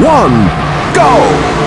one, go!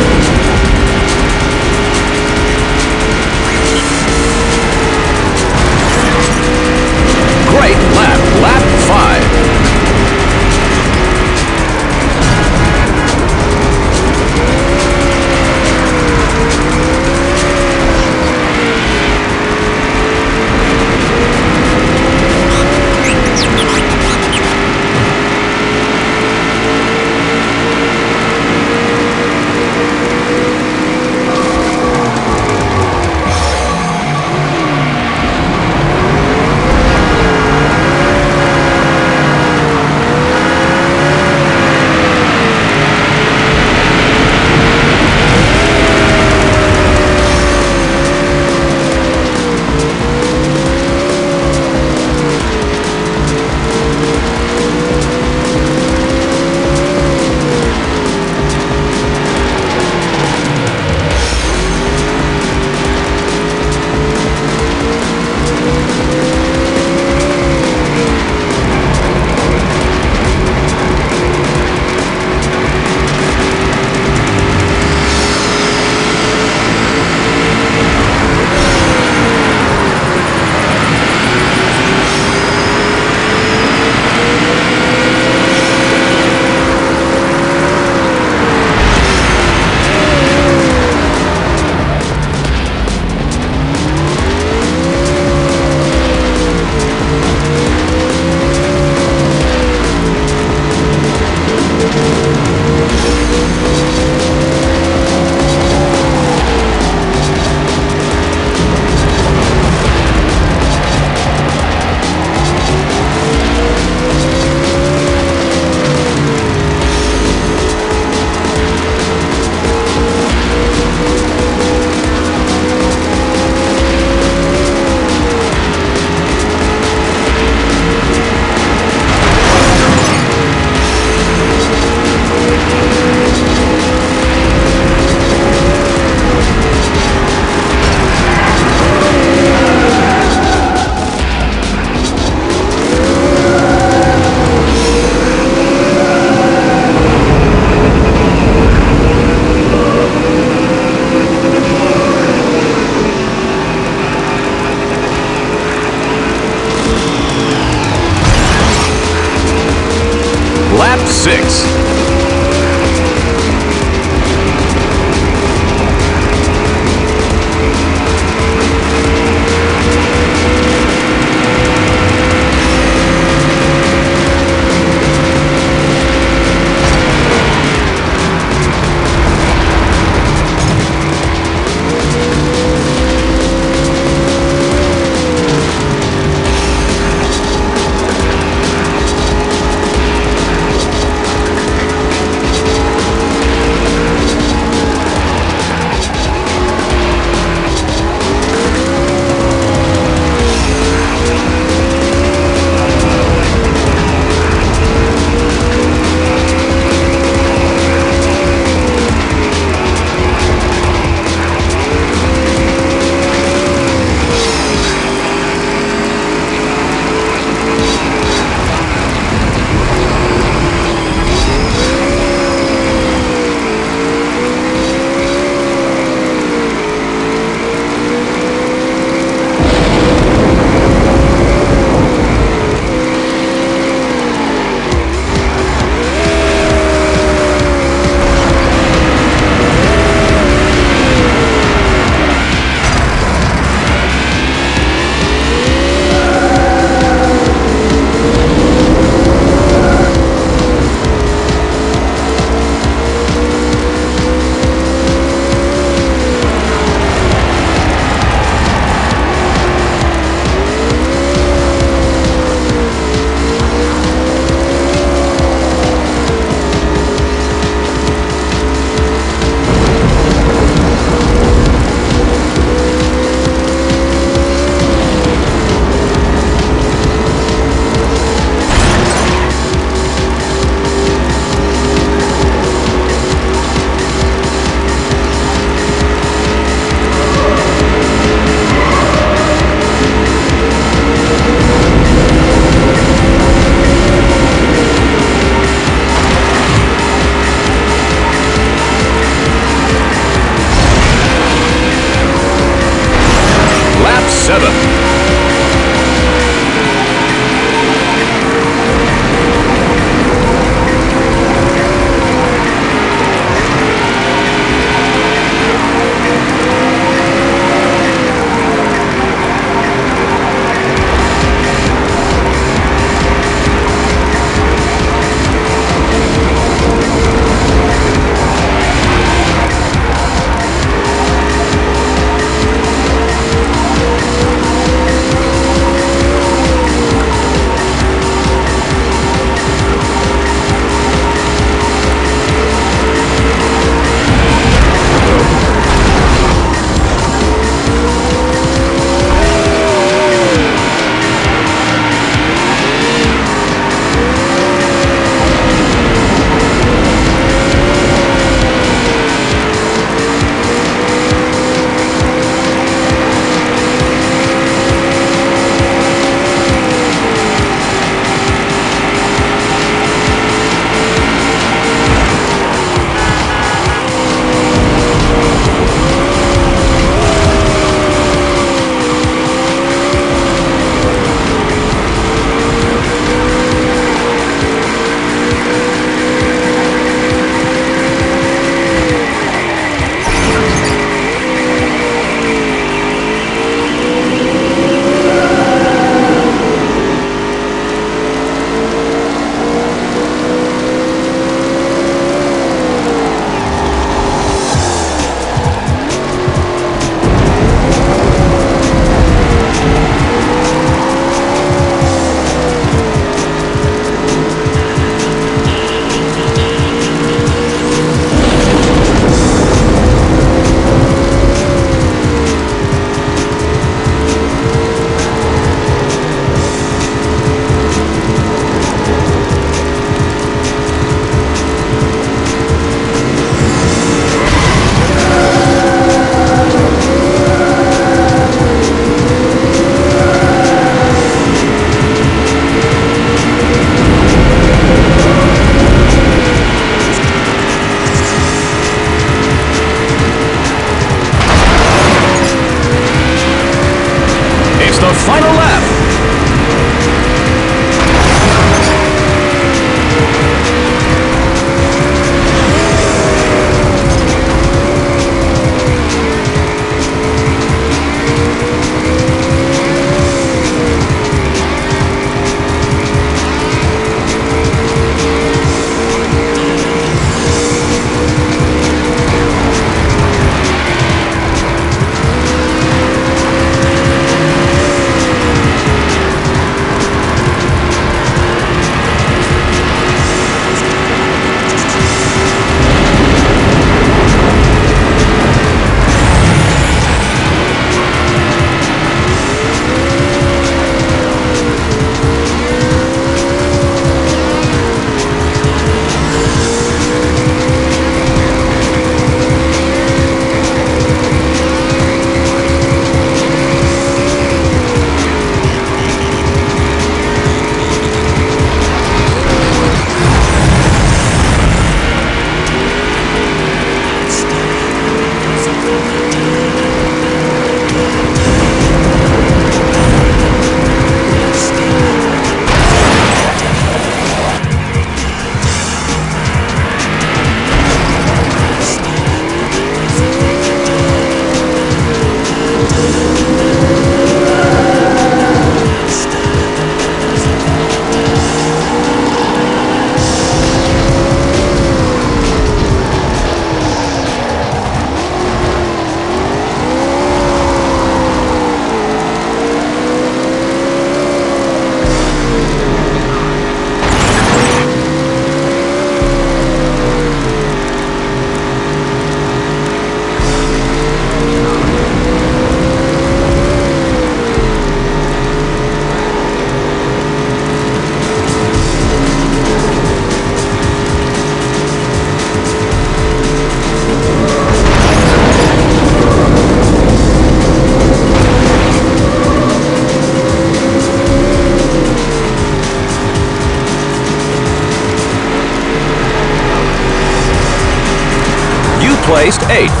Placed 8th.